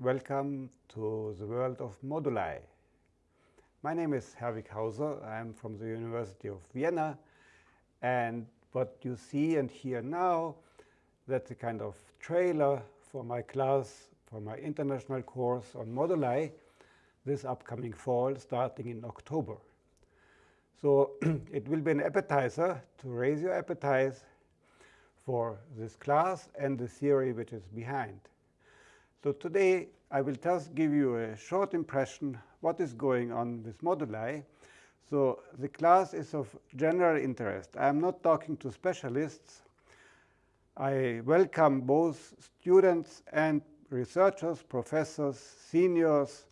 welcome to the world of moduli. My name is Herwig Hauser. I'm from the University of Vienna. And what you see and hear now, that's a kind of trailer for my class, for my international course on moduli this upcoming fall, starting in October. So it will be an appetizer to raise your appetite for this class and the theory which is behind. So today I will just give you a short impression what is going on with moduli. So the class is of general interest. I am not talking to specialists. I welcome both students and researchers, professors, seniors.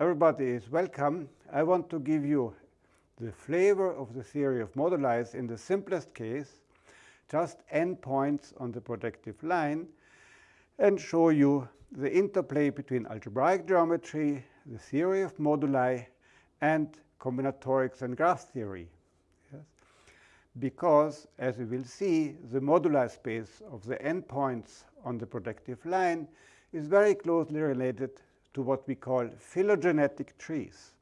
Everybody is welcome. I want to give you the flavor of the theory of moduli in the simplest case, just n points on the projective line, and show you the interplay between algebraic geometry, the theory of moduli, and combinatorics and graph theory. Yes? Because, as we will see, the moduli space of the n points on the projective line is very closely related to what we call phylogenetic trees.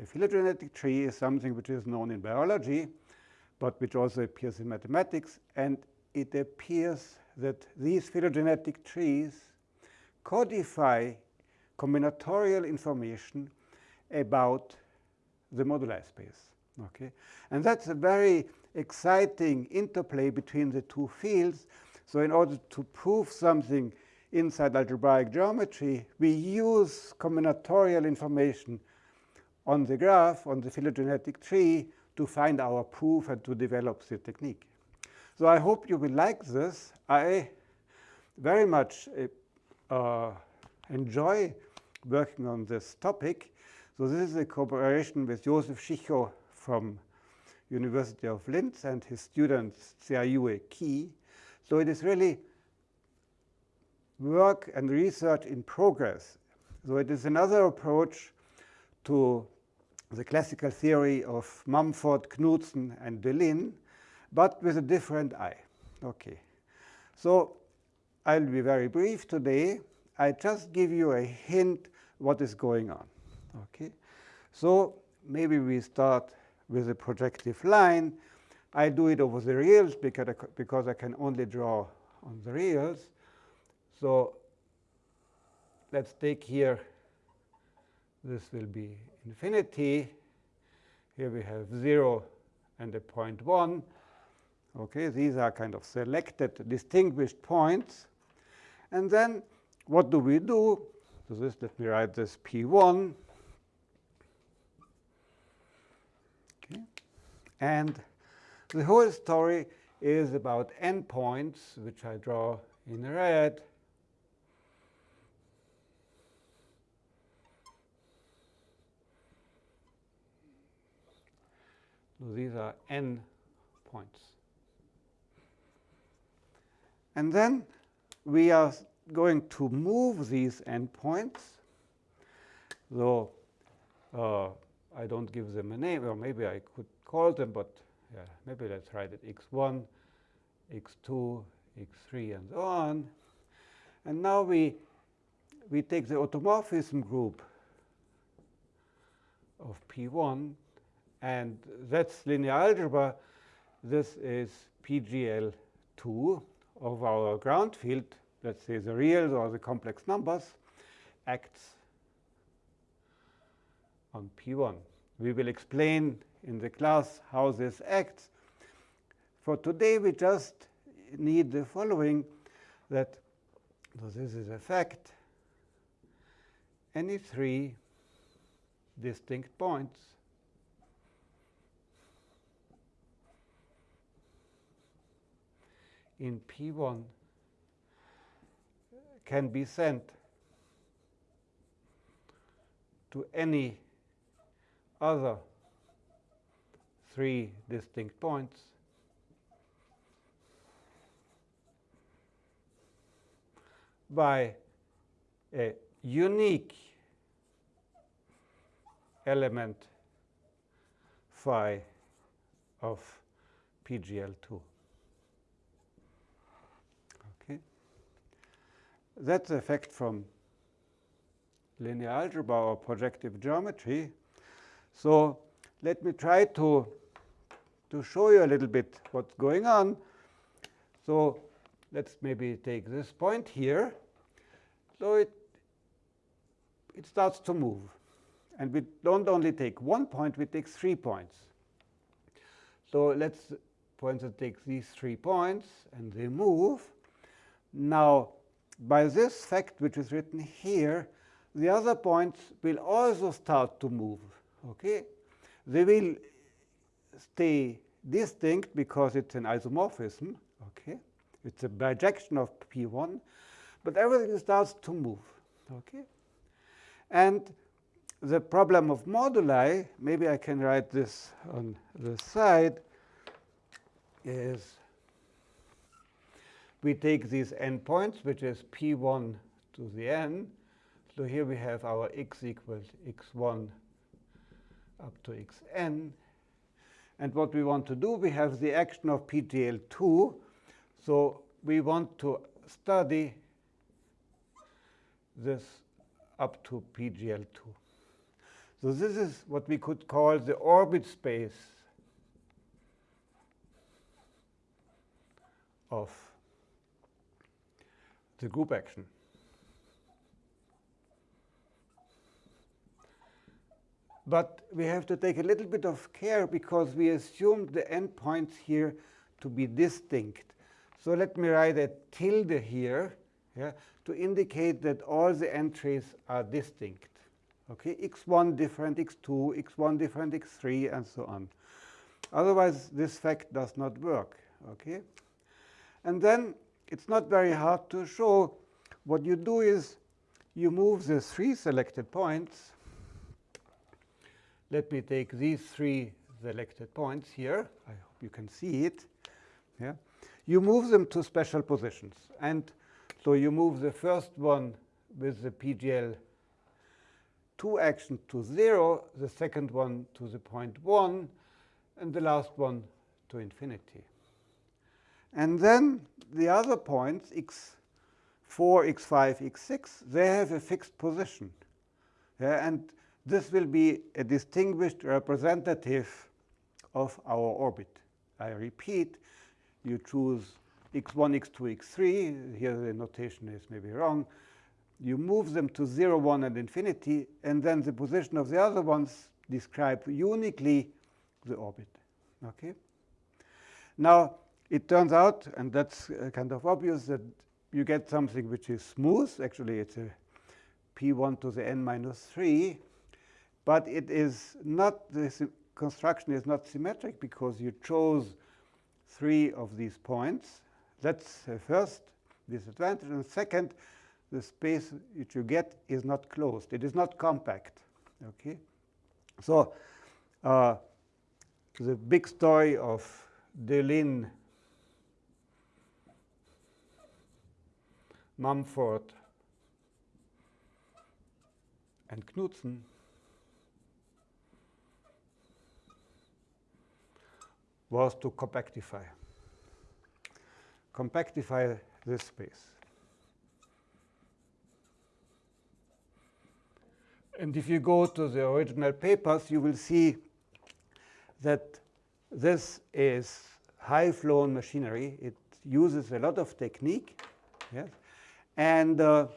A phylogenetic tree is something which is known in biology, but which also appears in mathematics. And it appears that these phylogenetic trees codify combinatorial information about the moduli space. Okay? And that's a very exciting interplay between the two fields. So in order to prove something inside algebraic geometry, we use combinatorial information on the graph, on the phylogenetic tree, to find our proof and to develop the technique. So I hope you will like this. I very much uh, enjoy working on this topic. So this is a cooperation with Josef Schicho from University of Linz and his student Xiaoyue Qi. So it is really work and research in progress. So it is another approach to the classical theory of Mumford, Knudsen, and Deligne, but with a different eye. Okay. So I'll be very brief today. I just give you a hint what is going on. Okay. So maybe we start with a projective line. I do it over the reals because I, because I can only draw on the reals. So let's take here, this will be infinity. Here we have 0 and a point 1. Okay, these are kind of selected, distinguished points. And then what do we do? So this, let me write this P1. Okay. And the whole story is about n points, which I draw in red. So these are n points. And then we are going to move these n points. Though uh, I don't give them a name, or maybe I could call them, but yeah, maybe let's write it x1, x2, x3, and so on. And now we, we take the automorphism group of P1 and that's linear algebra. This is PGL2 of our ground field. Let's say the reals or the complex numbers acts on P1. We will explain in the class how this acts. For today, we just need the following, that so this is a fact. Any three distinct points in P1 can be sent to any other three distinct points by a unique element phi of PGL2. That's the effect from linear algebra or projective geometry. So let me try to, to show you a little bit what's going on. So let's maybe take this point here. So it, it starts to move. And we don't only take one point, we take three points. So let's, for instance, take these three points, and they move. Now, by this fact, which is written here, the other points will also start to move. Okay, They will stay distinct because it's an isomorphism. Okay, It's a bijection of P1, but everything starts to move. Okay, And the problem of moduli, maybe I can write this on the side, is we take these n points, which is p1 to the n. So here we have our x equals x1 up to xn. And what we want to do, we have the action of PGL2. So we want to study this up to PGL2. So this is what we could call the orbit space of the group action. But we have to take a little bit of care because we assumed the n points here to be distinct. So let me write a tilde here yeah, to indicate that all the entries are distinct. Okay, x1 different, x2, x1 different, x3, and so on. Otherwise, this fact does not work. Okay, and then it's not very hard to show. What you do is you move the three selected points. Let me take these three selected points here. I hope you can see it. Yeah. You move them to special positions. And so you move the first one with the PGL 2 action to 0, the second one to the point 1, and the last one to infinity. And then the other points, x4, x5, x6, they have a fixed position. Yeah, and this will be a distinguished representative of our orbit. I repeat, you choose x1, x2, x3. Here the notation is maybe wrong. You move them to 0, 1, and infinity, and then the position of the other ones describe uniquely the orbit. Okay. Now, it turns out, and that's uh, kind of obvious, that you get something which is smooth. Actually, it's a p1 to the n minus 3. But it is not, the construction is not symmetric because you chose three of these points. That's the first disadvantage. And second, the space which you get is not closed. It is not compact. Okay, So uh, the big story of Deligne Mumford, and Knudsen was to compactify. Compactify this space. And if you go to the original papers, you will see that this is high-flown machinery. It uses a lot of technique. Yes? And uh,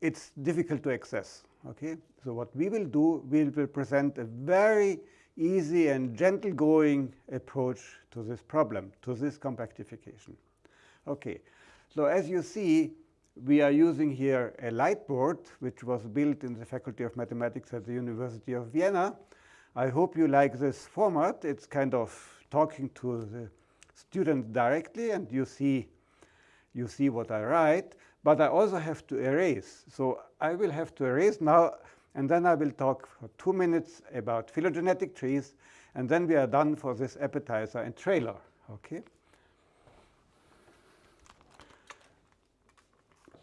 it's difficult to access. Okay, so what we will do, we will present a very easy and gentle going approach to this problem, to this compactification. Okay, so as you see, we are using here a light board, which was built in the Faculty of Mathematics at the University of Vienna. I hope you like this format. It's kind of talking to the student directly, and you see you see what I write, but I also have to erase. So I will have to erase now, and then I will talk for two minutes about phylogenetic trees, and then we are done for this appetizer and trailer. Okay.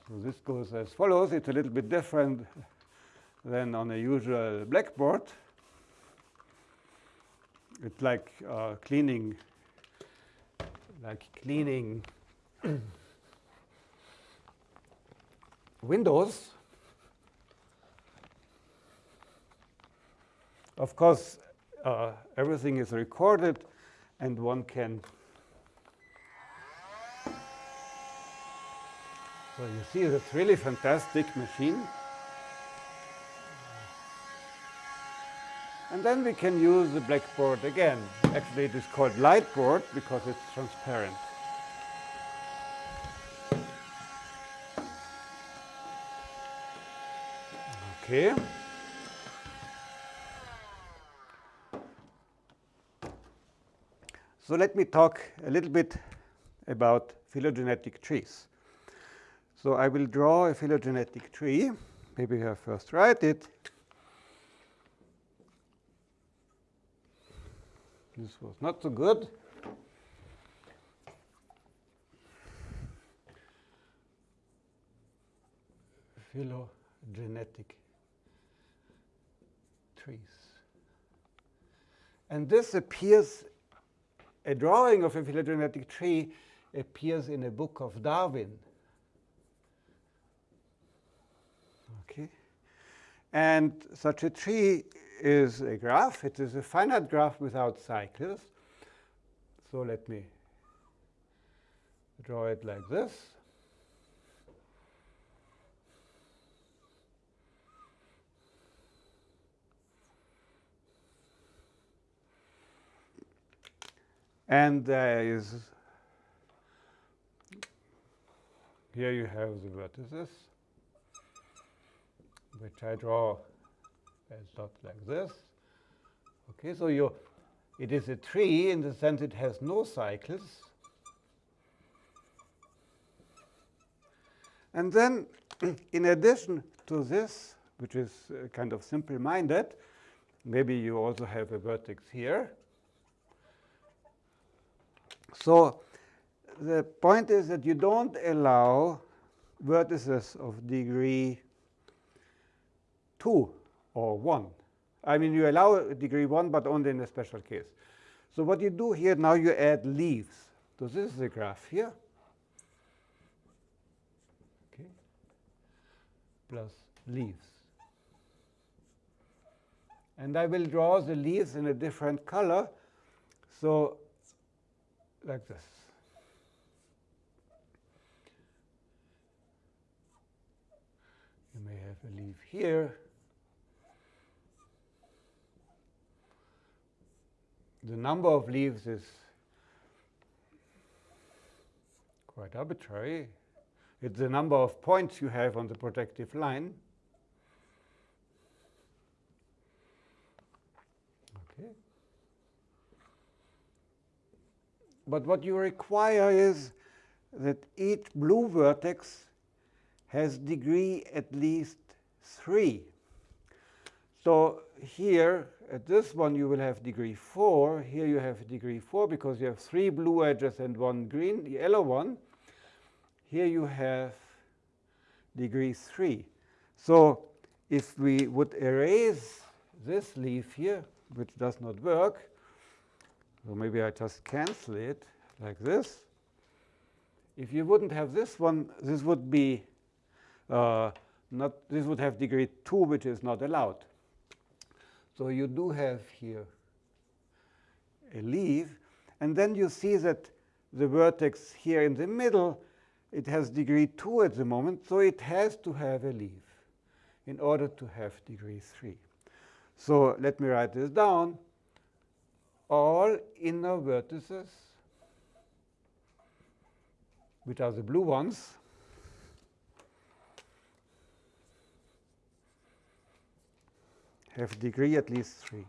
So this goes as follows. It's a little bit different than on a usual blackboard. It's like uh, cleaning, like cleaning windows. Of course, uh, everything is recorded and one can So you see, it's really fantastic machine. And then we can use the blackboard again. Actually, it is called lightboard because it's transparent. Okay. So let me talk a little bit about phylogenetic trees. So I will draw a phylogenetic tree. Maybe I first write it. This was not so good. Phylogenetic trees. And this appears, a drawing of a phylogenetic tree appears in a book of Darwin. Okay. And such a tree is a graph. It is a finite graph without cycles. So let me draw it like this. And there is, here you have the vertices, which I draw it's not like this. Okay, so you, it is a tree in the sense it has no cycles. And then, in addition to this, which is uh, kind of simple-minded, maybe you also have a vertex here. So the point is that you don't allow vertices of degree 2 or 1. I mean, you allow degree 1, but only in a special case. So what you do here, now you add leaves. So this is the graph here. Okay. Plus leaves. And I will draw the leaves in a different color. So like this. You may have a leaf here. the number of leaves is quite arbitrary. It's the number of points you have on the projective line. Okay. But what you require is that each blue vertex has degree at least 3. So here at this one you will have degree 4. Here you have degree 4 because you have three blue edges and one green, yellow one. Here you have degree 3. So if we would erase this leaf here, which does not work, so maybe I just cancel it like this. If you wouldn't have this one, this would be uh, not, this would have degree 2, which is not allowed. So you do have here a leaf. And then you see that the vertex here in the middle, it has degree 2 at the moment, so it has to have a leaf in order to have degree 3. So let me write this down. All inner vertices, which are the blue ones, have degree at least 3.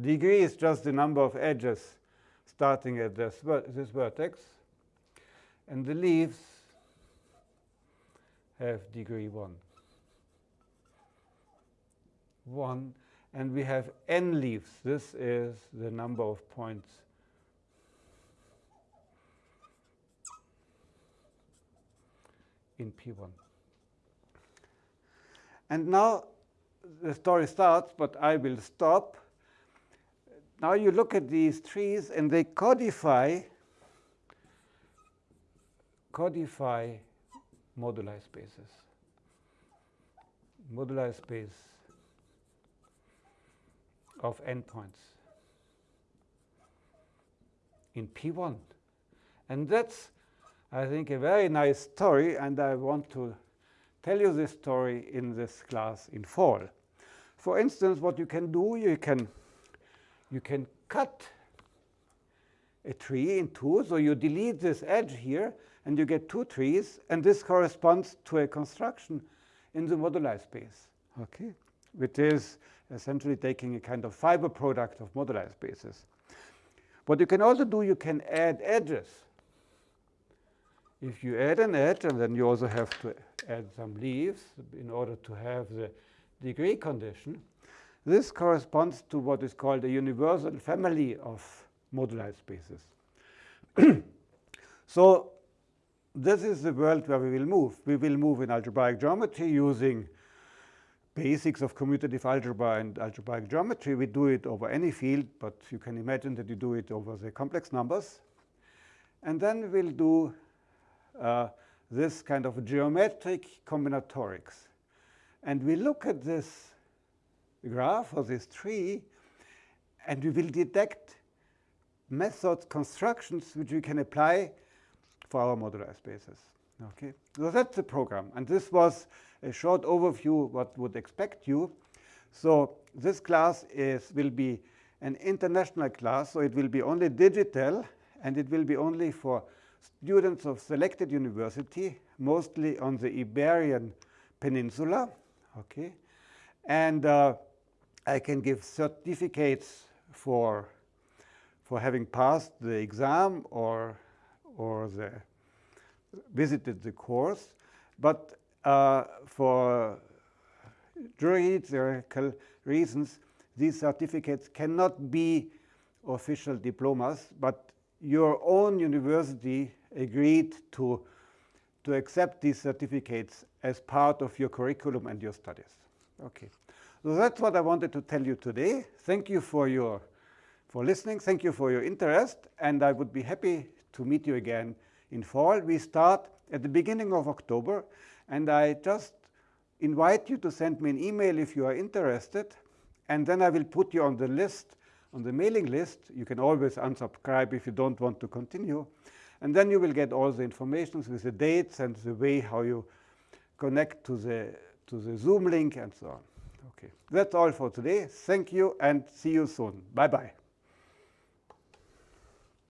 Degree is just the number of edges starting at this, ver this vertex. And the leaves have degree 1. 1. And we have n leaves. This is the number of points in P1. And now the story starts, but I will stop. Now you look at these trees, and they codify codify moduli spaces. moduli space of n points in P1. And that's, I think, a very nice story, and I want to tell you this story in this class in fall. For instance, what you can do, you can, you can cut a tree in two. So you delete this edge here, and you get two trees. And this corresponds to a construction in the moduli space, okay, which is essentially taking a kind of fiber product of moduli spaces. What you can also do, you can add edges. If you add an edge, and then you also have to add some leaves in order to have the degree condition, this corresponds to what is called a universal family of moduli spaces. so this is the world where we will move. We will move in algebraic geometry using basics of commutative algebra and algebraic geometry. We do it over any field, but you can imagine that you do it over the complex numbers. And then we'll do uh, this kind of geometric combinatorics. And we look at this graph or this tree, and we will detect methods, constructions, which we can apply for our moduli spaces. Okay, so that's the program. And this was a short overview what would expect you. So this class is will be an international class, so it will be only digital, and it will be only for students of selected university, mostly on the Iberian Peninsula. Okay, and uh, I can give certificates for for having passed the exam or or the visited the course, but uh, for juridical reasons, these certificates cannot be official diplomas, but your own university agreed to, to accept these certificates as part of your curriculum and your studies. Okay, so that's what I wanted to tell you today. Thank you for your for listening. Thank you for your interest, and I would be happy to meet you again in fall. We start at the beginning of October, and I just invite you to send me an email if you are interested, and then I will put you on the list, on the mailing list. You can always unsubscribe if you don't want to continue. And then you will get all the information with the dates and the way how you connect to the, to the Zoom link and so on. Okay, that's all for today. Thank you and see you soon. Bye-bye.